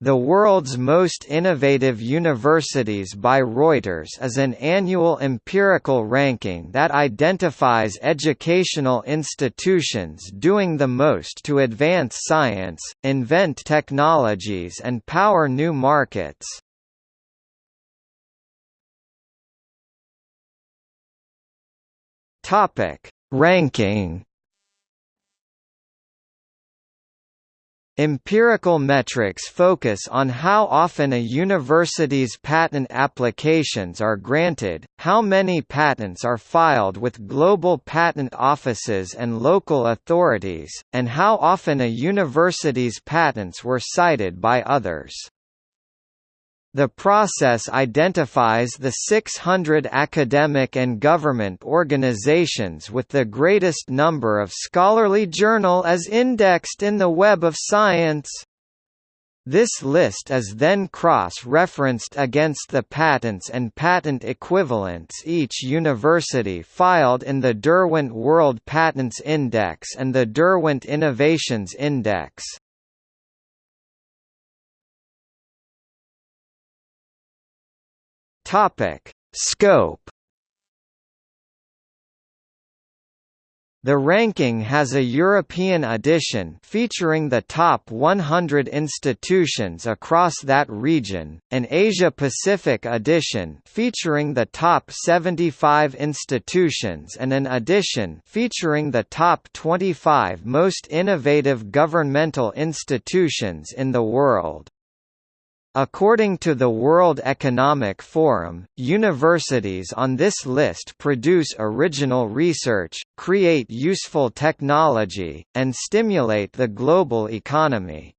The World's Most Innovative Universities by Reuters is an annual empirical ranking that identifies educational institutions doing the most to advance science, invent technologies and power new markets. Ranking Empirical metrics focus on how often a university's patent applications are granted, how many patents are filed with global patent offices and local authorities, and how often a university's patents were cited by others. The process identifies the 600 academic and government organizations with the greatest number of scholarly journal as indexed in the Web of Science. This list is then cross-referenced against the patents and patent equivalents each university filed in the Derwent World Patents Index and the Derwent Innovations Index. Topic: Scope The ranking has a European edition featuring the top 100 institutions across that region, an Asia-Pacific edition featuring the top 75 institutions and an edition featuring the top 25 most innovative governmental institutions in the world. According to the World Economic Forum, universities on this list produce original research, create useful technology, and stimulate the global economy.